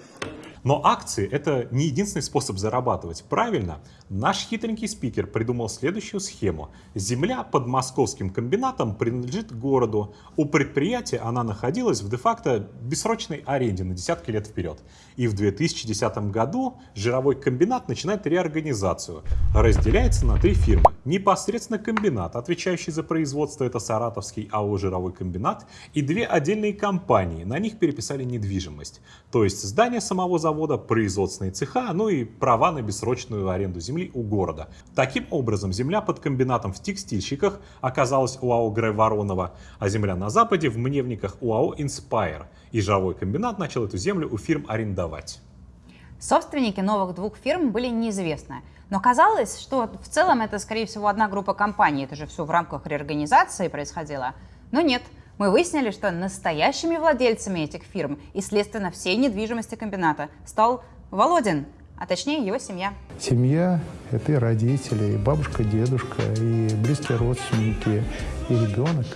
Но акции – это не единственный способ зарабатывать. Правильно, наш хитренький спикер придумал следующую схему. Земля под московским комбинатом принадлежит городу. У предприятия она находилась в де-факто бессрочной аренде на десятки лет вперед. И в 2010 году жировой комбинат начинает реорганизацию. Разделяется на три фирмы. Непосредственно комбинат, отвечающий за производство, это Саратовский АО «Жировой комбинат», и две отдельные компании. На них переписали недвижимость. То есть здание самого завода завода, производственные цеха, ну и права на бессрочную аренду земли у города. Таким образом, земля под комбинатом в текстильщиках оказалась у АО Грэ Воронова, а земля на Западе в мневниках у АО Inspire. И жировой комбинат начал эту землю у фирм арендовать. Собственники новых двух фирм были неизвестны. Но казалось, что в целом это, скорее всего, одна группа компаний. Это же все в рамках реорганизации происходило. Но нет, мы выяснили, что настоящими владельцами этих фирм и, следственно, всей недвижимости комбината стал Володин, а точнее его семья. Семья – это и родители, и бабушка, дедушка, и близкие родственники, и ребенок.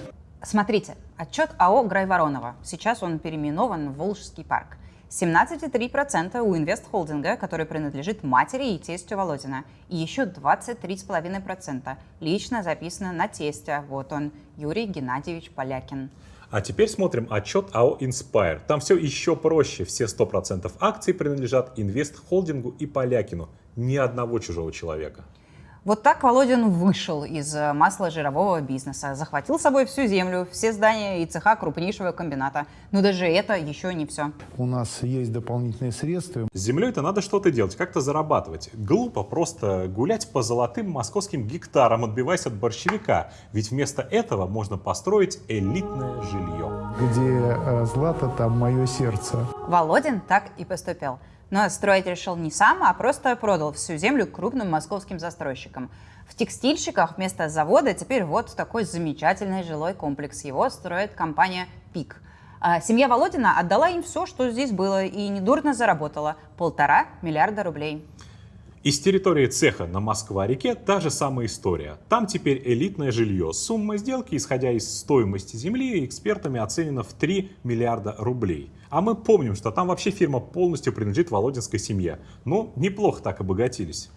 Смотрите, отчет АО «Грайворонова». Сейчас он переименован в Волжский парк. 17,3% у инвестхолдинга, который принадлежит матери и тестю Володина. И еще 23,5% лично записано на тестя. Вот он, Юрий Геннадьевич Полякин. А теперь смотрим отчет АО Inspire. Там все еще проще. Все 100% акций принадлежат инвест-холдингу и Полякину. Ни одного чужого человека. Вот так Володин вышел из э, масложирового бизнеса, захватил с собой всю землю, все здания и цеха крупнейшего комбината. Но даже это еще не все. У нас есть дополнительные средства. С землей-то надо что-то делать, как-то зарабатывать. Глупо просто гулять по золотым московским гектарам, отбиваясь от борщевика. Ведь вместо этого можно построить элитное жилье. Где э, злато, там мое сердце. Володин так и поступил. Но строить решил не сам, а просто продал всю землю крупным московским застройщикам. В текстильщиках вместо завода теперь вот такой замечательный жилой комплекс. Его строит компания «Пик». А семья Володина отдала им все, что здесь было, и недурно заработала – полтора миллиарда рублей. Из территории цеха на Москва-реке та же самая история. Там теперь элитное жилье. Сумма сделки, исходя из стоимости земли, экспертами оценена в 3 миллиарда рублей. А мы помним, что там вообще фирма полностью принадлежит Володинской семье. Ну, неплохо так обогатились.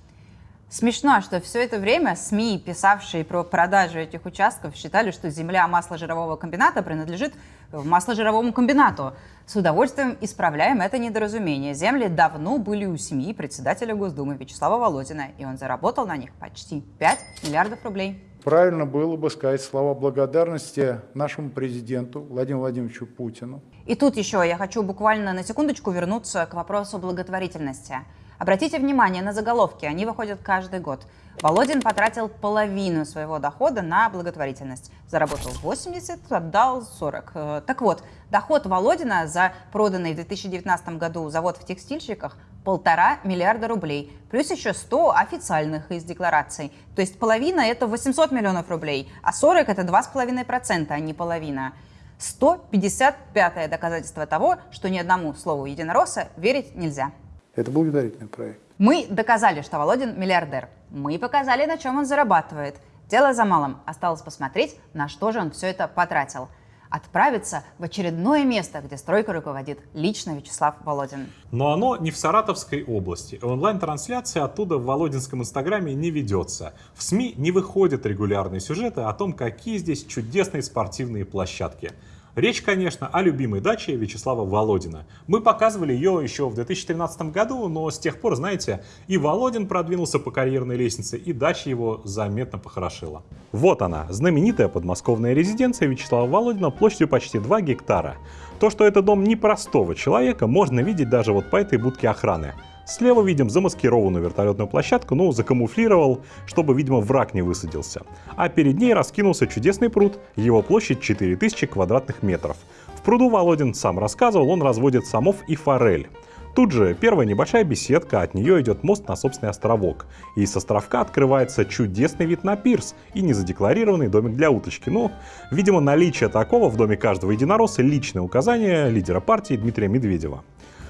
Смешно, что все это время СМИ, писавшие про продажу этих участков, считали, что земля масложирового комбината принадлежит масложировому комбинату. С удовольствием исправляем это недоразумение. Земли давно были у семьи председателя Госдумы Вячеслава Володина, и он заработал на них почти 5 миллиардов рублей. Правильно было бы сказать слова благодарности нашему президенту Владимиру Владимировичу Путину. И тут еще я хочу буквально на секундочку вернуться к вопросу благотворительности. Обратите внимание на заголовки, они выходят каждый год. Володин потратил половину своего дохода на благотворительность. Заработал 80, отдал 40. Э, так вот, доход Володина за проданный в 2019 году завод в текстильщиках полтора миллиарда рублей, плюс еще 100 официальных из деклараций. То есть половина это 800 миллионов рублей, а 40 это 2,5%, а не половина. 155 доказательство того, что ни одному слову единоросса верить нельзя. Это благотворительный проект. Мы доказали, что Володин миллиардер. Мы показали, на чем он зарабатывает. Дело за малым. Осталось посмотреть, на что же он все это потратил. Отправиться в очередное место, где стройкой руководит лично Вячеслав Володин. Но оно не в Саратовской области. Онлайн-трансляция оттуда в Володинском инстаграме не ведется. В СМИ не выходят регулярные сюжеты о том, какие здесь чудесные спортивные площадки. Речь, конечно, о любимой даче Вячеслава Володина. Мы показывали ее еще в 2013 году, но с тех пор, знаете, и Володин продвинулся по карьерной лестнице, и дача его заметно похорошила. Вот она, знаменитая подмосковная резиденция Вячеслава Володина площадью почти 2 гектара. То, что это дом непростого человека, можно видеть даже вот по этой будке охраны. Слева видим замаскированную вертолетную площадку, ну, закамуфлировал, чтобы, видимо, враг не высадился. А перед ней раскинулся чудесный пруд, его площадь 4000 квадратных метров. В пруду Володин сам рассказывал, он разводит самов и форель. Тут же первая небольшая беседка, от нее идет мост на собственный островок. И с островка открывается чудесный вид на пирс и незадекларированный домик для уточки. Ну, видимо, наличие такого в доме каждого единоросса личное указание лидера партии Дмитрия Медведева.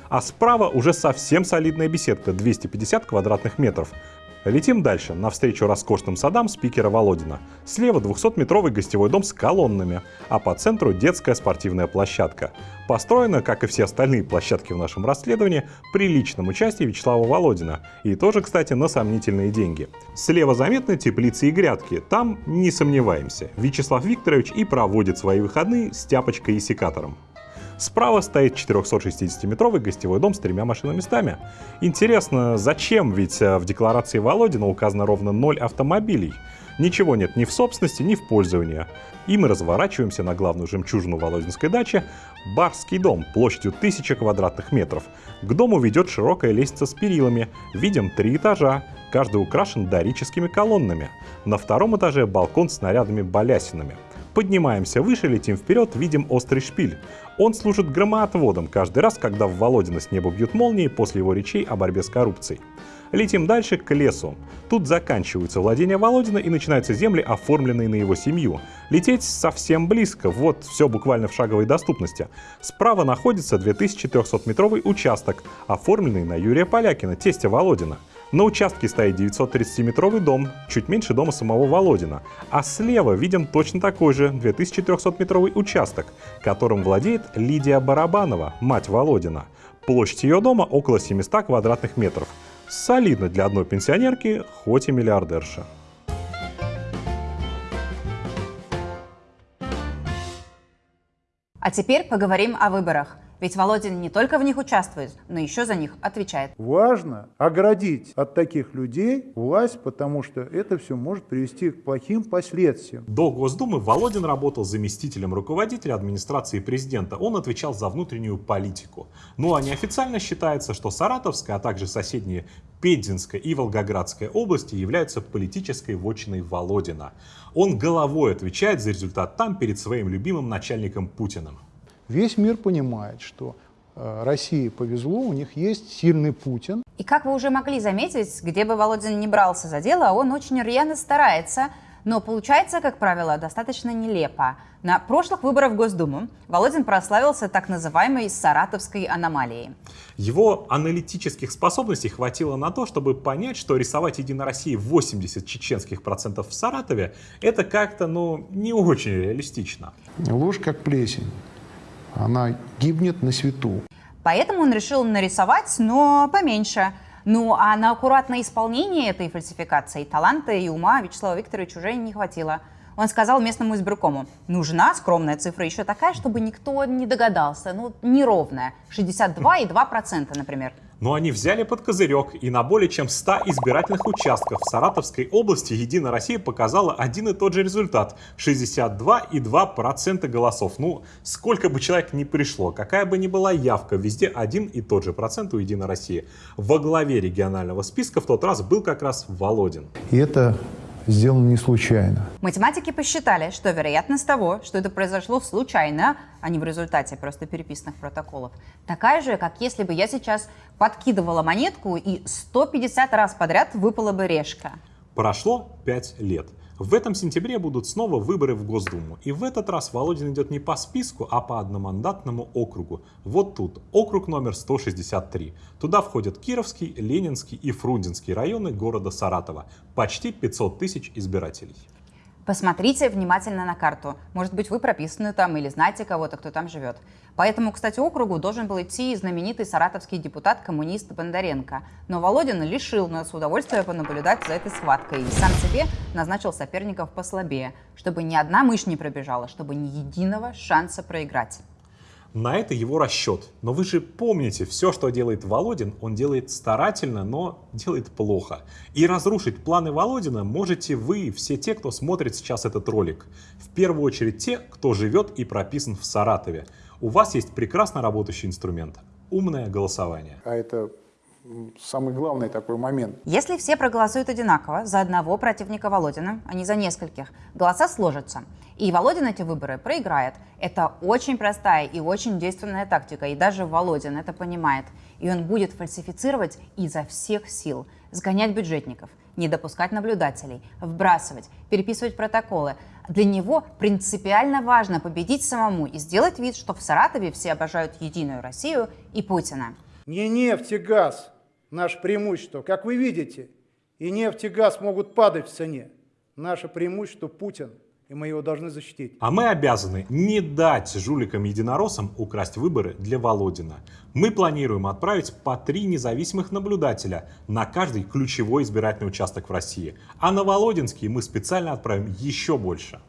А справа уже совсем солидная беседка, 250 квадратных метров. Летим дальше, навстречу роскошным садам спикера Володина. Слева 200-метровый гостевой дом с колоннами, а по центру детская спортивная площадка. Построена, как и все остальные площадки в нашем расследовании, при личном участии Вячеслава Володина. И тоже, кстати, на сомнительные деньги. Слева заметны теплицы и грядки. Там не сомневаемся. Вячеслав Викторович и проводит свои выходные с тяпочкой и секатором. Справа стоит 460-метровый гостевой дом с тремя машиноместами. Интересно, зачем? Ведь э, в декларации Володина указано ровно 0 автомобилей. Ничего нет ни в собственности, ни в пользовании. И мы разворачиваемся на главную жемчужину Володинской дачи – Барский дом площадью 1000 квадратных метров. К дому ведет широкая лестница с перилами. Видим три этажа, каждый украшен дорическими колоннами. На втором этаже балкон с снарядами балясинами. Поднимаемся выше, летим вперед, видим острый шпиль. Он служит громоотводом каждый раз, когда в Володина с неба бьют молнии после его речей о борьбе с коррупцией. Летим дальше к лесу. Тут заканчиваются владения Володина и начинаются земли, оформленные на его семью. Лететь совсем близко, вот все буквально в шаговой доступности. Справа находится 2300-метровый участок, оформленный на Юрия Полякина, тестя Володина. На участке стоит 930-метровый дом, чуть меньше дома самого Володина. А слева видим точно такой же 2300-метровый участок, которым владеет Лидия Барабанова, мать Володина. Площадь ее дома около 700 квадратных метров. Солидно для одной пенсионерки, хоть и миллиардерша. А теперь поговорим о выборах. Ведь Володин не только в них участвует, но еще за них отвечает. Важно оградить от таких людей власть, потому что это все может привести к плохим последствиям. До Госдумы Володин работал заместителем руководителя администрации президента. Он отвечал за внутреннюю политику. Ну а неофициально считается, что Саратовская, а также соседние Пензенская и Волгоградская области являются политической вотчиной Володина. Он головой отвечает за результат там перед своим любимым начальником Путиным. Весь мир понимает, что э, России повезло, у них есть сильный Путин. И как вы уже могли заметить, где бы Володин не брался за дело, он очень рьяно старается, но получается, как правило, достаточно нелепо. На прошлых выборах в Госдуму Володин прославился так называемой «саратовской аномалией». Его аналитических способностей хватило на то, чтобы понять, что рисовать «Единой России» 80 чеченских процентов в Саратове – это как-то, ну, не очень реалистично. Ложь как плесень она гибнет на свету. Поэтому он решил нарисовать, но поменьше. Ну а на аккуратное исполнение этой фальсификации таланта и ума Вячеслава Викторовича уже не хватило. Он сказал местному избиркому, нужна скромная цифра еще такая, чтобы никто не догадался, ну неровная, 62,2%, например. Но они взяли под козырек, и на более чем 100 избирательных участках в Саратовской области «Единая Россия» показала один и тот же результат – 62,2% голосов. Ну, сколько бы человек ни пришло, какая бы ни была явка, везде один и тот же процент у «Единой России». Во главе регионального списка в тот раз был как раз Володин. И это сделано не случайно. Математики посчитали, что вероятность того, что это произошло случайно, а не в результате просто переписанных протоколов, такая же, как если бы я сейчас подкидывала монетку и 150 раз подряд выпала бы решка. Прошло 5 лет. В этом сентябре будут снова выборы в Госдуму. И в этот раз Володин идет не по списку, а по одномандатному округу. Вот тут, округ номер 163. Туда входят Кировский, Ленинский и Фрунзенский районы города Саратова. Почти 500 тысяч избирателей. Посмотрите внимательно на карту. Может быть, вы прописаны там или знаете кого-то, кто там живет. По этому, кстати, округу должен был идти знаменитый саратовский депутат-коммунист Бондаренко. Но Володин лишил нас удовольствия понаблюдать за этой схваткой и сам себе назначил соперников послабее, чтобы ни одна мышь не пробежала, чтобы ни единого шанса проиграть. На это его расчет. Но вы же помните, все, что делает Володин, он делает старательно, но делает плохо. И разрушить планы Володина можете вы, все те, кто смотрит сейчас этот ролик. В первую очередь те, кто живет и прописан в Саратове. У вас есть прекрасно работающий инструмент – умное голосование. А это самый главный такой момент. Если все проголосуют одинаково за одного противника Володина, а не за нескольких, голоса сложатся. И Володин эти выборы проиграет. Это очень простая и очень действенная тактика, и даже Володин это понимает. И он будет фальсифицировать изо всех сил, сгонять бюджетников, не допускать наблюдателей, вбрасывать, переписывать протоколы. Для него принципиально важно победить самому и сделать вид, что в Саратове все обожают Единую Россию и Путина. Не нефть и газ, наше преимущество. Как вы видите, и нефть и газ могут падать в цене. Наше преимущество Путин, и мы его должны защитить. А мы обязаны не дать жуликам-единороссам украсть выборы для Володина. Мы планируем отправить по три независимых наблюдателя на каждый ключевой избирательный участок в России. А на Володинский мы специально отправим еще больше.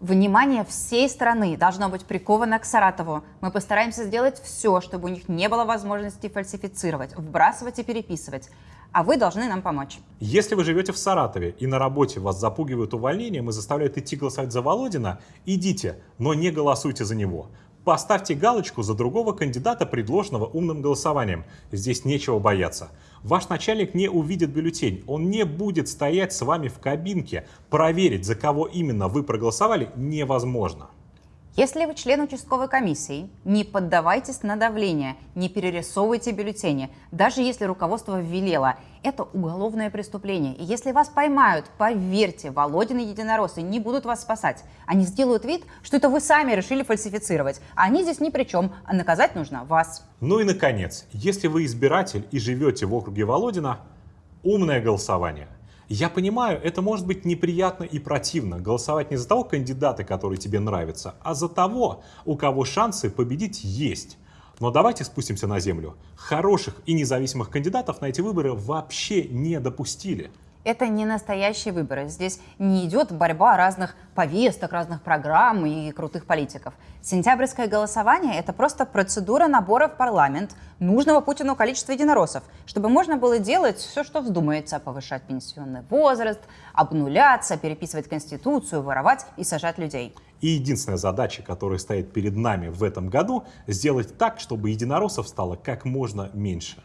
Внимание всей страны должно быть приковано к Саратову. Мы постараемся сделать все, чтобы у них не было возможности фальсифицировать, вбрасывать и переписывать. А вы должны нам помочь. Если вы живете в Саратове и на работе вас запугивают увольнением и заставляют идти голосовать за Володина, идите, но не голосуйте за него. Поставьте галочку за другого кандидата, предложенного умным голосованием. Здесь нечего бояться. Ваш начальник не увидит бюллетень, он не будет стоять с вами в кабинке. Проверить, за кого именно вы проголосовали, невозможно. Если вы член участковой комиссии, не поддавайтесь на давление, не перерисовывайте бюллетени, даже если руководство велело. Это уголовное преступление. И если вас поймают, поверьте, Володин и Единороссы не будут вас спасать. Они сделают вид, что это вы сами решили фальсифицировать. А они здесь ни при чем, а наказать нужно вас. Ну и наконец, если вы избиратель и живете в округе Володина, умное голосование – я понимаю, это может быть неприятно и противно, голосовать не за того кандидата, который тебе нравится, а за того, у кого шансы победить есть. Но давайте спустимся на землю. Хороших и независимых кандидатов на эти выборы вообще не допустили. Это не настоящие выборы. Здесь не идет борьба разных повесток, разных программ и крутых политиков. Сентябрьское голосование – это просто процедура набора в парламент нужного Путину количества единороссов, чтобы можно было делать все, что вздумается, повышать пенсионный возраст, обнуляться, переписывать Конституцию, воровать и сажать людей. И единственная задача, которая стоит перед нами в этом году, сделать так, чтобы единороссов стало как можно меньше.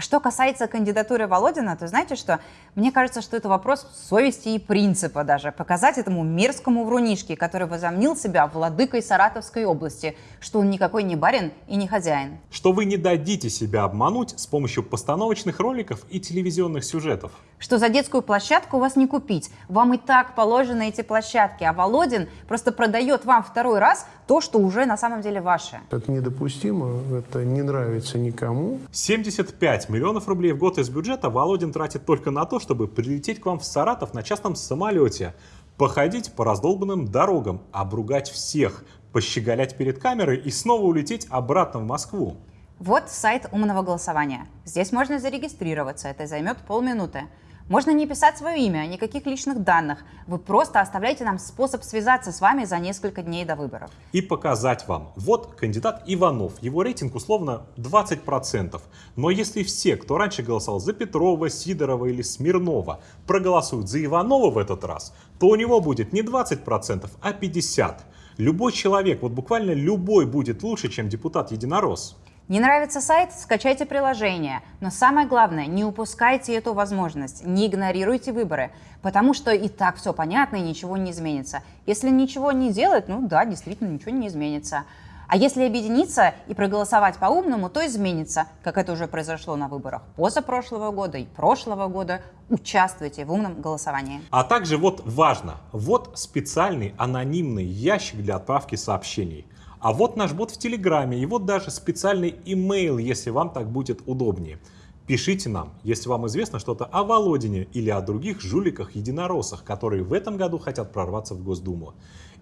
А что касается кандидатуры Володина, то знаете что? Мне кажется, что это вопрос совести и принципа даже. Показать этому мерзкому врунишке, который возомнил себя владыкой Саратовской области, что он никакой не барин и не хозяин. Что вы не дадите себя обмануть с помощью постановочных роликов и телевизионных сюжетов. Что за детскую площадку у вас не купить. Вам и так положены эти площадки, а Володин просто продает вам второй раз то, что уже на самом деле ваше. Это недопустимо, это не нравится никому. 75 миллионов рублей в год из бюджета Володин тратит только на то, чтобы прилететь к вам в Саратов на частном самолете, походить по раздолбанным дорогам, обругать всех, пощеголять перед камерой и снова улететь обратно в Москву. Вот сайт умного голосования. Здесь можно зарегистрироваться, это займет полминуты. Можно не писать свое имя, никаких личных данных. Вы просто оставляете нам способ связаться с вами за несколько дней до выборов. И показать вам. Вот кандидат Иванов. Его рейтинг условно 20%. Но если все, кто раньше голосовал за Петрова, Сидорова или Смирнова, проголосуют за Иванова в этот раз, то у него будет не 20%, а 50%. Любой человек, вот буквально любой будет лучше, чем депутат-единорос. Не нравится сайт? Скачайте приложение. Но самое главное, не упускайте эту возможность, не игнорируйте выборы, потому что и так все понятно и ничего не изменится. Если ничего не делать, ну да, действительно ничего не изменится. А если объединиться и проголосовать по-умному, то изменится, как это уже произошло на выборах позапрошлого года и прошлого года. Участвуйте в умном голосовании. А также вот важно, вот специальный анонимный ящик для отправки сообщений – а вот наш бот в Телеграме, и вот даже специальный имейл, если вам так будет удобнее. Пишите нам, если вам известно что-то о Володине или о других жуликах-единороссах, которые в этом году хотят прорваться в Госдуму.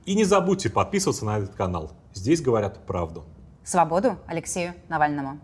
И не забудьте подписываться на этот канал. Здесь говорят правду. Свободу Алексею Навальному.